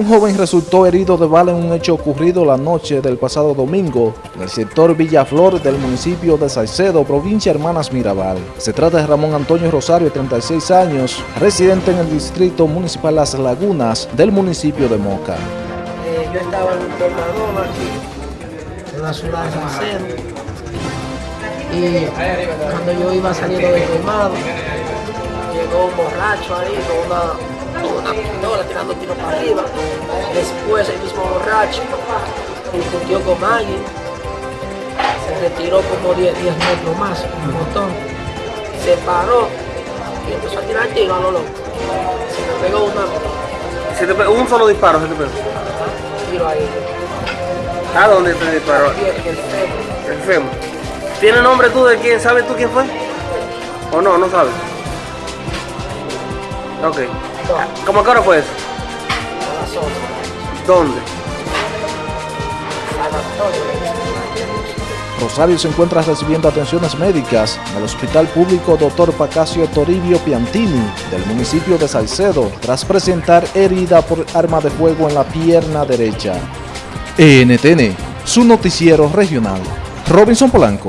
Un joven resultó herido de bala en un hecho ocurrido la noche del pasado domingo en el sector Villaflor del municipio de Salcedo, provincia Hermanas Mirabal. Se trata de Ramón Antonio Rosario, de 36 años, residente en el distrito municipal Las Lagunas del municipio de Moca. Eh, yo estaba en un tornador aquí, en la ciudad de Salcedo, y cuando yo iba saliendo del colmado, llegó un borracho ahí con una una pistola tirando tiro para arriba. Después el mismo borracho discutió con alguien, se retiró como 10, 10 metros más, un montón, se paró y empezó a tirar tiro a lo loco. Se me pegó una. ¿Se te pegó un solo disparo? ¿Se te pegó? Tiro ahí. ¿A dónde te disparó? El fémur. ¿Tiene nombre tú de quién? ¿Sabes tú quién fue? ¿O no? ¿No sabes? Ok. ¿Cómo que hora fue eso? a las 11. ¿Dónde? Rosario se encuentra recibiendo atenciones médicas en el Hospital Público Dr. Pacasio Toribio Piantini del municipio de Salcedo tras presentar herida por arma de fuego en la pierna derecha. NTN, su noticiero regional. Robinson Polanco.